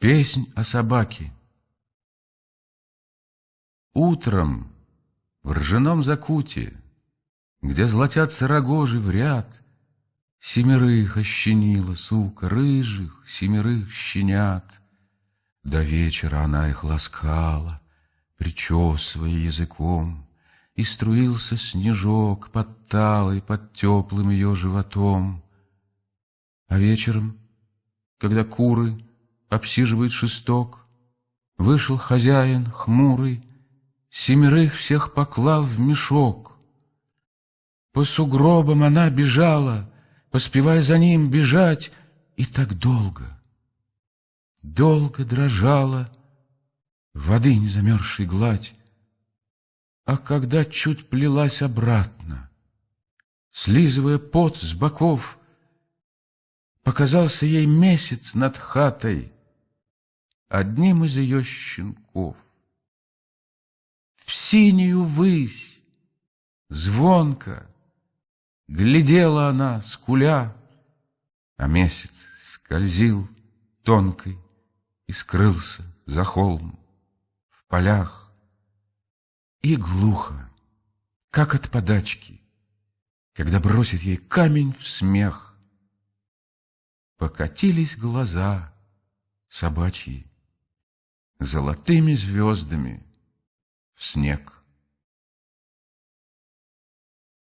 Песнь о собаке. Утром в ржаном закуте, Где золотятся рогожи в ряд, Семерых ощенила сука, рыжих, Семерых щенят. До вечера она их ласкала, Причесывая языком, И струился снежок под талой, Под теплым ее животом. А вечером, когда куры обсиживает шесток. Вышел хозяин хмурый, семерых всех поклал в мешок. По сугробам она бежала, поспевая за ним бежать, и так долго, долго дрожала воды незамерзшей гладь. А когда чуть плелась обратно, слизывая пот с боков, Показался ей месяц над хатой, одним из ее щенков. В синюю высь, звонко, глядела она, скуля, а месяц скользил тонкой и скрылся за холм в полях. И глухо, как от подачки, когда бросит ей камень в смех, покатились глаза собачьи золотыми звездами в снег.